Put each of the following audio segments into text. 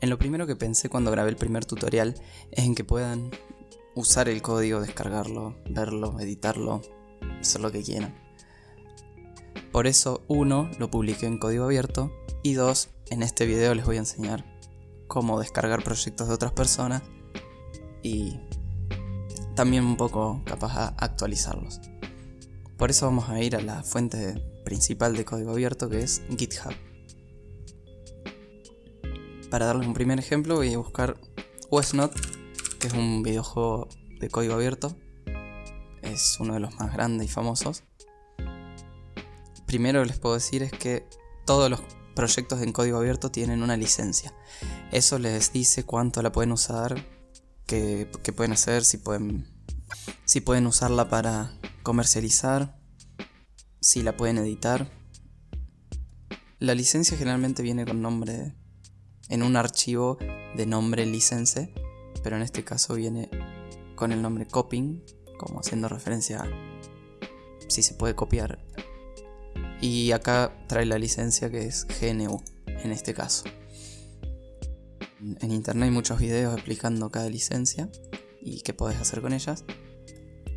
En lo primero que pensé cuando grabé el primer tutorial es en que puedan usar el código, descargarlo, verlo, editarlo, hacer lo que quieran. Por eso, uno, lo publiqué en código abierto y dos, en este video les voy a enseñar cómo descargar proyectos de otras personas y también un poco capaz a actualizarlos. Por eso vamos a ir a la fuente principal de código abierto que es GitHub. Para darles un primer ejemplo voy a buscar Westnot, que es un videojuego de código abierto. Es uno de los más grandes y famosos. Primero les puedo decir es que todos los proyectos en código abierto tienen una licencia. Eso les dice cuánto la pueden usar, qué, pueden hacer, si pueden, si pueden usarla para comercializar, si la pueden editar. La licencia generalmente viene con nombre en un archivo de nombre license, pero en este caso viene con el nombre copying, como haciendo referencia a si se puede copiar y acá trae la licencia que es GNU en este caso. En internet hay muchos videos explicando cada licencia y qué podés hacer con ellas,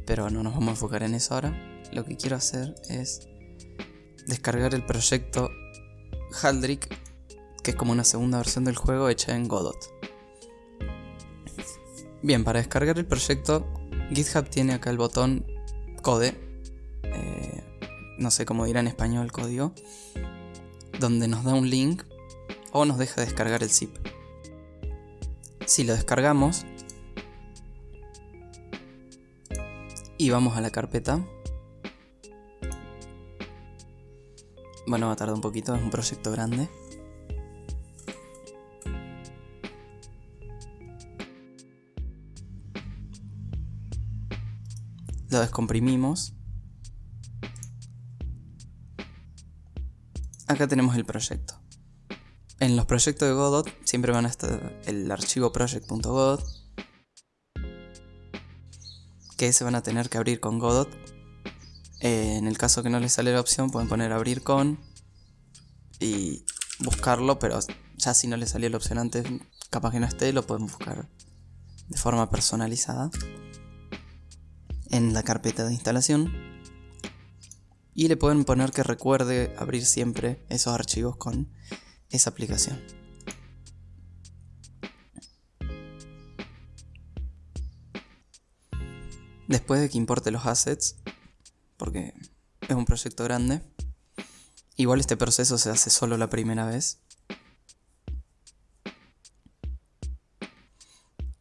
pero no nos vamos a enfocar en eso ahora. Lo que quiero hacer es descargar el proyecto Haldrick, que es como una segunda versión del juego hecha en Godot. Bien, para descargar el proyecto, GitHub tiene acá el botón Code, no sé cómo dirá en español código, donde nos da un link o nos deja descargar el zip. Si lo descargamos y vamos a la carpeta, bueno, va a tardar un poquito, es un proyecto grande. Lo descomprimimos acá tenemos el proyecto. En los proyectos de Godot siempre van a estar el archivo project.godot que se van a tener que abrir con Godot. Eh, en el caso que no les sale la opción pueden poner abrir con y buscarlo, pero ya si no les salió la opción antes, capaz que no esté, lo pueden buscar de forma personalizada en la carpeta de instalación y le pueden poner que recuerde abrir siempre esos archivos con esa aplicación. Después de que importe los assets, porque es un proyecto grande, igual este proceso se hace solo la primera vez.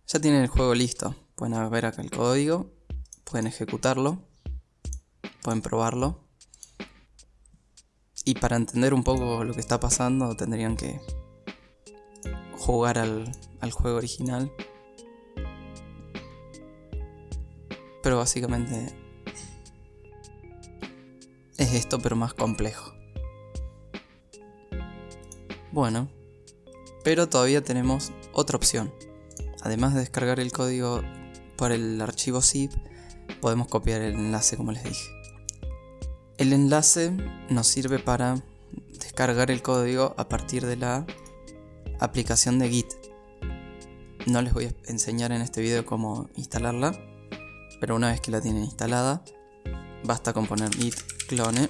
Ya tienen el juego listo, pueden ver acá el código, pueden ejecutarlo, pueden probarlo y para entender un poco lo que está pasando tendrían que jugar al, juego original. Pero básicamente es esto pero más complejo. Bueno, pero todavía tenemos otra opción. Además de descargar el código por el archivo zip, podemos copiar el enlace como les dije. El enlace nos sirve para descargar el código a partir de la aplicación de Git. No les voy a enseñar en este video cómo instalarla, pero una vez que la tienen instalada, basta con poner git clone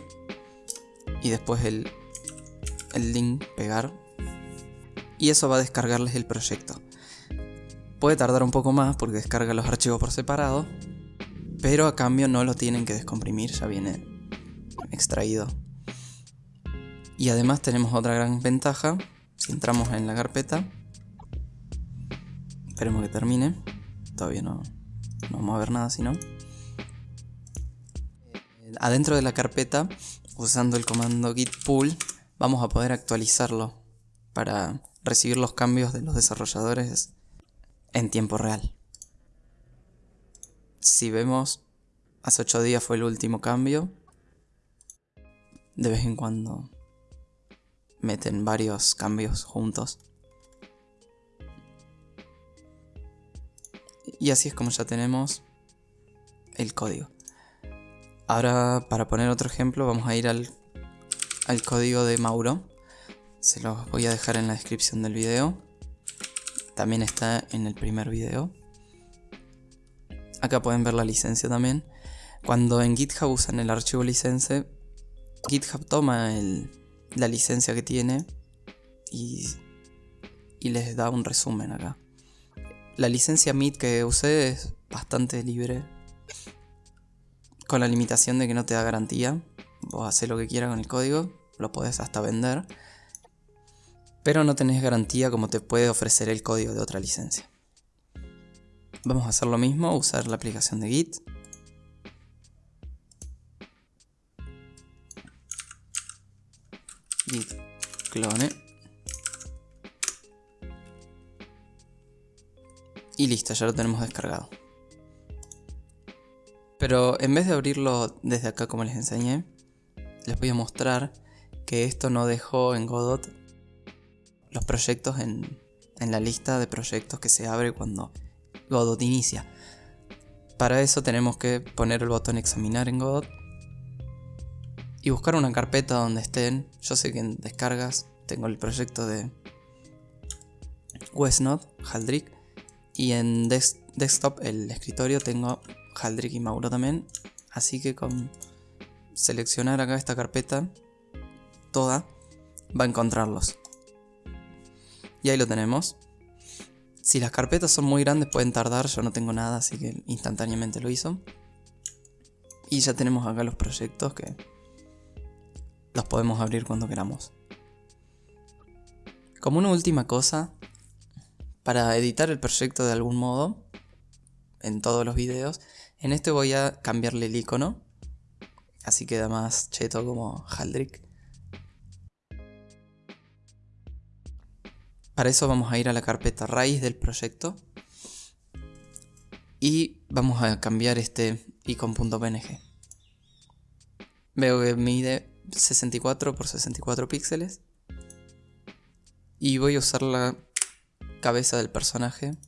y después el, el link pegar y eso va a descargarles el proyecto. Puede tardar un poco más porque descarga los archivos por separado, pero a cambio no lo tienen que descomprimir, ya viene extraído. Y además tenemos otra gran ventaja, si entramos en la carpeta, esperemos que termine, todavía no, no vamos a ver nada si no. Adentro de la carpeta, usando el comando git pull, vamos a poder actualizarlo para recibir los cambios de los desarrolladores en tiempo real. Si vemos, hace 8 días fue el último cambio de vez en cuando meten varios cambios juntos. Y así es como ya tenemos el código. Ahora para poner otro ejemplo vamos a ir al, al código de Mauro. Se los voy a dejar en la descripción del video. también está en el primer video. Acá pueden ver la licencia también. Cuando en GitHub usan el archivo license, GitHub toma la licencia que tiene y, les da un resumen acá. La licencia MIT que usé es bastante libre, con la limitación de que no te da garantía. Vos haces lo que quieras con el código, lo podés hasta vender, pero no tenés garantía como te puede ofrecer el código de otra licencia. Vamos a hacer lo mismo, usar la aplicación de Git. Git clone. Y listo, ya lo tenemos descargado. Pero en vez de abrirlo desde acá como les enseñé, les voy a mostrar que esto no dejó en Godot los proyectos en, la lista de proyectos que se abre cuando Godot inicia. Para eso tenemos que poner el botón examinar en Godot y buscar una carpeta donde estén. Yo sé que en descargas tengo el proyecto de Westnode, Haldrick, y en desktop, el escritorio, tengo Haldrick y Mauro también. Así que con seleccionar acá esta carpeta toda, va a encontrarlos. Y ahí lo tenemos. Si las carpetas son muy grandes pueden tardar, yo no tengo nada, así que instantáneamente lo hizo. Y ya tenemos acá los proyectos que los podemos abrir cuando queramos. Como una última cosa, para editar el proyecto de algún modo, en todos los videos, en este voy a cambiarle el icono, así queda más cheto como Haldrick. Para eso vamos a ir a la carpeta raíz del proyecto. Y vamos a cambiar este icon.png. Veo que mide 64 por 64 píxeles. Y voy a usar la cabeza del personaje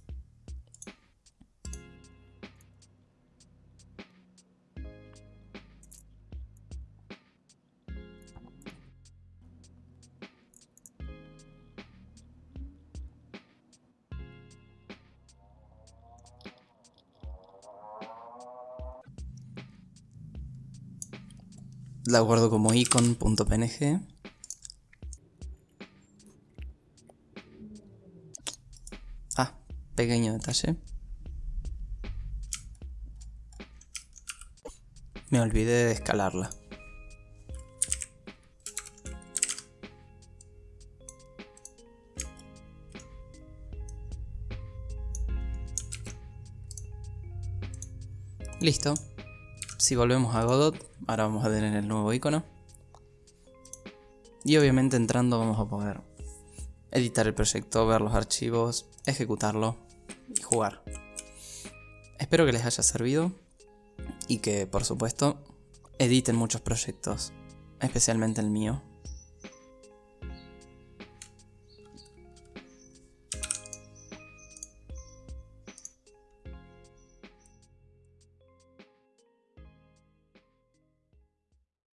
la guardo como icon.png. Ah, pequeño detalle. Me olvidé de escalarla. Listo. Si volvemos a Godot, ahora vamos a tener el nuevo icono. Y obviamente entrando vamos a poder editar el proyecto, ver los archivos, ejecutarlo y jugar. Espero que les haya servido y que por supuesto editen muchos proyectos, especialmente el mío.